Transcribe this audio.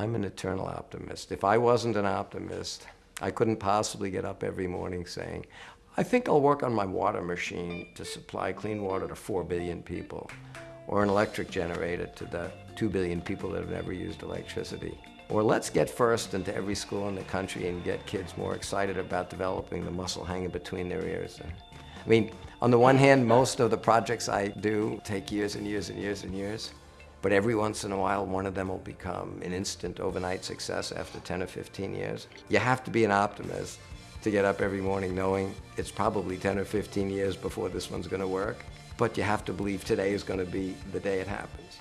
I'm an eternal optimist. If I wasn't an optimist, I couldn't possibly get up every morning saying, I think I'll work on my water machine to supply clean water to 4 billion people, or an electric generator to the 2 billion people that have never used electricity. Or let's get first into every school in the country and get kids more excited about developing the muscle hanging between their ears. I mean, on the one hand, most of the projects I do take years and years and years and years, but every once in a while, one of them will become an instant overnight success after 10 or 15 years. You have to be an optimist to get up every morning knowing it's probably 10 or 15 years before this one's gonna work, but you have to believe today is gonna be the day it happens.